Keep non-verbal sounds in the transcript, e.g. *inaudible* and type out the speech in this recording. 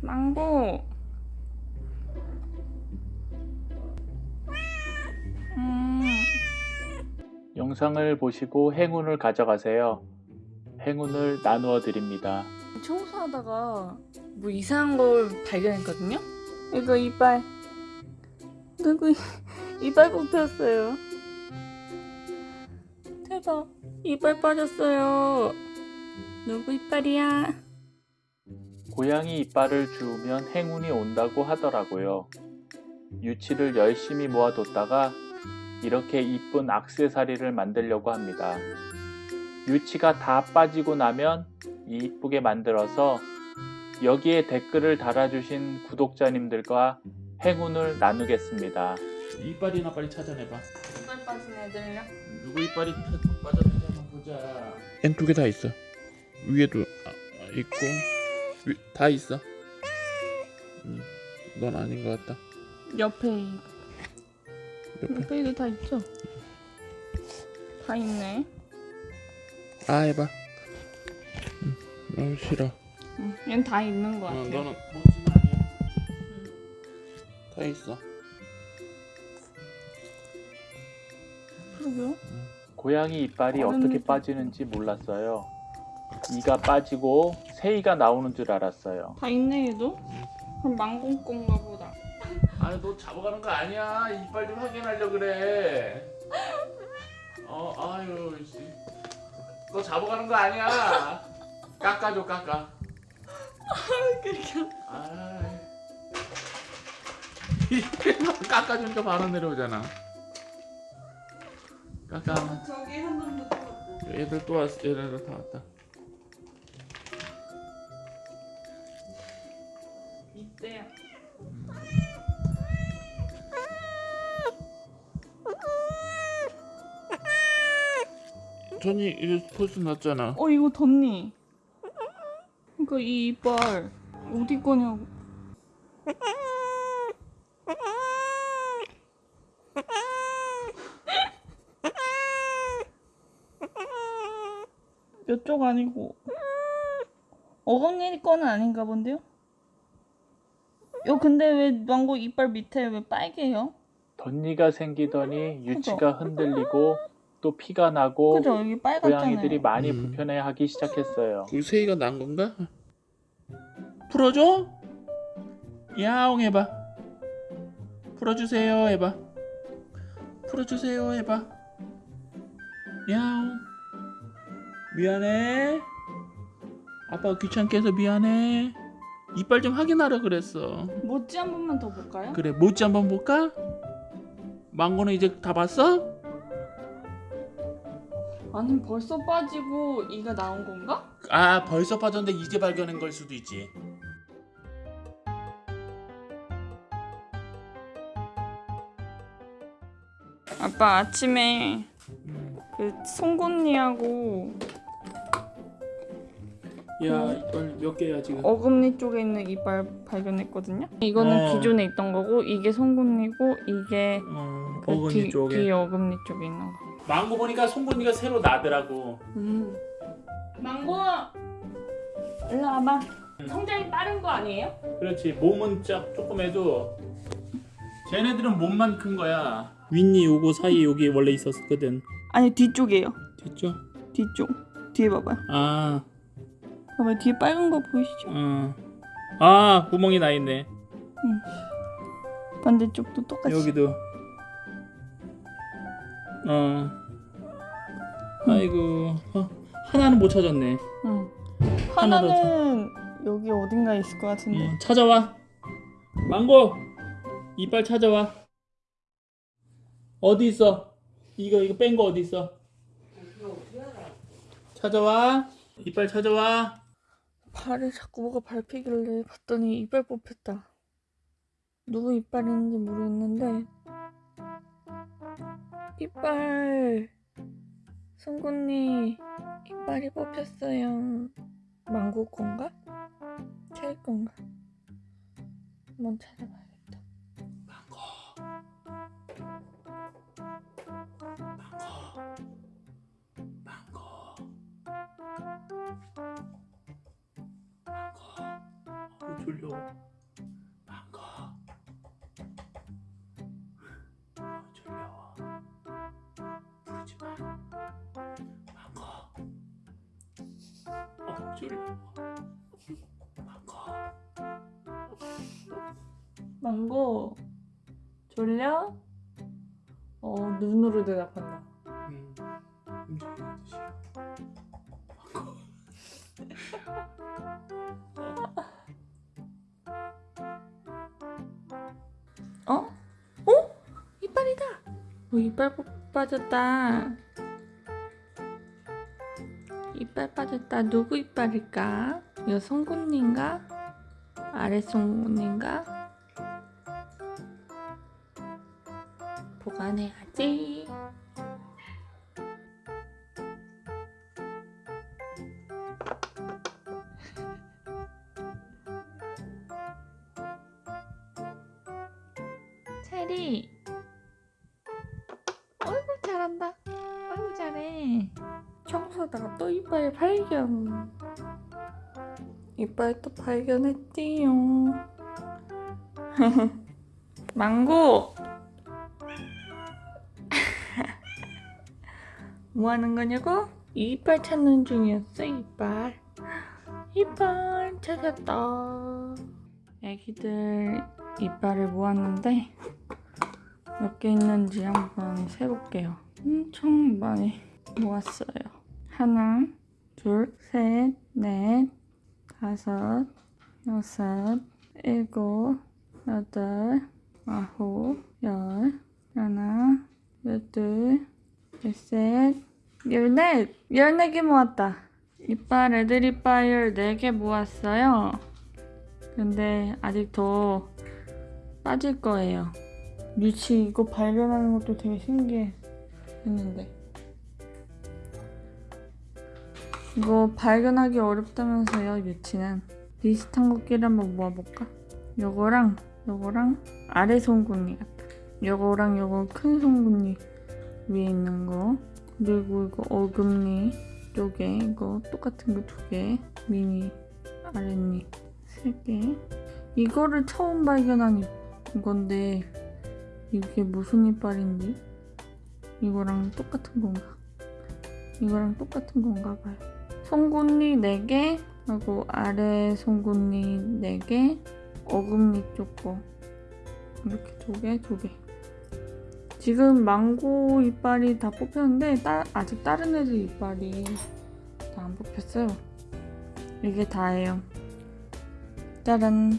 망고. 음, 영상을 보시고 행운을 가져가세요. 행운을 나누어 드립니다. 청소하다가 뭐 이상한 걸 발견했거든요? 이거 이빨. 누구 이- 이빨 뽑혔어요. 대박. 이빨 빠졌어요. 누구 이빨이야? 고양이 이빨을 주우면 행운이 온다고 하더라고요. 유치를 열심히 모아뒀다가 이렇게 이쁜 악세사리를 만들려고 합니다. 유치가 다 빠지고 나면 이쁘게 만들어서 여기에 댓글을 달아주신 구독자님들과 행운을 나누겠습니다. 이빨이나 빨리 찾아내봐. 이빨 빠진 애들요? 누구 이빨이 빠졌는지 한번 보자. 엔 두 개 다 있어. 위에도 아, 있고 위, 다 있어. 음, 넌 아닌 것 같다. 옆에 이- 옆에. 옆에도 다 있죠? 다 있네. 아 해봐. 음, 너무 싫어. 응, 얘는 다 있는 것 어, 같아요. 너는 뭔지는 아니야. 다 있어. 그러게요. 고양이 이빨이 어떻게. 빠지는지 몰랐어요. 이가 빠지고 새이가 나오는 줄 알았어요. 다 있네 얘도. 그럼 망고 건가 보다. 아니 너 잡아가는 거 아니야. 이빨 좀 확인하려 그래. 어 아유 씨. 너 잡아가는 거 아니야. 깎아줘 깎아. 그렇게. 아. 깎아주니까 바로 내려오잖아. 깎아. 저기 한 놈도 또 얘들 또 왔어. 얘네들 다 왔다. 전이 이제 포스 났잖아. 어 이거 덧니. 그러니까 이 이빨 어디 거냐고. 이쪽 아니고 어금니 거는 아닌가 본데요? 요 근데 왜 망고 이빨 밑에 왜 빨개요? 덧니가 생기더니 유치가 흔들리고 또 피가 나고 그죠 여기 빨갛잖아요. 고양이들이 많이 음. 불편해하기 시작했어요. 그 새이가 난 건가? 풀어줘? 야옹 해봐. 풀어주세요 해봐. 풀어주세요 해봐. 야옹. 미안해. 아빠가 귀찮게 해서 미안해. 이빨 좀 확인하라 그랬어. 모찌 한 번만 더 볼까요? 그래 모찌 한 번 볼까? 망고는 이제 다 봤어? 아니 벌써 빠지고 이가 나온 건가? 아 벌써 빠졌는데 이제 발견한 걸 수도 있지. 아빠 아침에 그 송곳니하고 야 이빨 몇 개야 지금? 어금니 쪽에 있는 이빨 발견했거든요. 이거는 어. 기존에 있던 거고 이게 송곳니고 이게 어, 그 어금니 뒤, 쪽에 뒤 어금니 쪽에 있는 거. 망고 보니까 송곳니가 새로 나더라고 음. 망고 일로 와봐. 성장이 빠른 거 아니에요? 그렇지 몸은 짝 조금 해도 쟤네들은 몸만 큰 거야 윗니 요거 사이 여기 원래 있었거든 아니 뒤쪽이에요. 됐죠? 뒤쪽. 뒤에 봐봐요. 아, 봐봐요. 뒤에 빨간 거 보이시죠? 어. 아 구멍이 나 있네. 반대쪽도 똑같이. 여기도. 어. 아이고. 어, 하나는 못 찾았네. 응. 하나 더 하나는 여기 어딘가에 있을 것 같은데. 어, 찾아와. 망고! 이빨 찾아와. 어디 있어? 이거 이거 뺀 거 어디 있어? 찾아와. 이빨 찾아와 발을 자꾸 뭐가 밟히길래 봤더니 이빨 뽑혔다. 누구 이빨 있는지 모르겠는데 이빨 송곳니 이빨이 뽑혔어요. 망고 건가? 찰 건가? 한번 찾아봐야겠다. 망고 망고 망고 졸려. 어, 졸려. 부르지 마. 망고. 어, 졸려. 망고. 망고 졸려? 어 눈으로 대답한다. 음, 움직이는 듯이. 망고. *laughs* 어, 이빨 뽑- 빠졌다. 이빨 빠졌다. 누구 이빨일까? 이거 송곳니인가? 아래 송곳니인가? 보관해야지. *laughs* 체리. 어이구 잘해. 청소하다가 또 이빨 발견. 이빨 또 발견했지요. *laughs* 망고. *laughs* 뭐 하는 거냐고? 이빨 찾는 중이었어, 이빨. 이빨 찾았다. 애기들 이빨을 모았는데 몇 개 있는지 한번 세볼게요. 엄청 많이 모았어요. 하나, 둘, 셋, 넷, 다섯, 여섯, 일곱, 여덟, 아홉, 열, 하나, 열둘, 열셋, 열넷! 열네 개 모았다. 이빨 애들 이빨 열네 개 모았어요. 근데 아직 더 빠질 거예요. 유치 이거 발견하는 것도 되게 신기 했는데. 이거 발견하기 어렵다면서요 유치는? 비슷한 것끼리 한번 모아볼까? 요거랑 요거랑 아래 송곳니 같다 요거랑 요거 큰 송곳니 위에 있는 거. 그리고 이거 어금니 쪽에 이거 똑같은 거 두 개 미니 아랫니 세 개. 이거를 처음 발견한 이- 건데 이게 무슨 이빨인지 이거랑 똑같은 건가? 이거랑 똑같은 건가 봐요. 송곳니 4개 하고 아래 송곳니 4개 어금니 쪽 거 이렇게 두 개, 두 개. 지금 망고 이빨이 다 뽑혔는데 따- 아직 다른 애들 이빨이 다 안 뽑혔어요. 이게 다예요. 짜란.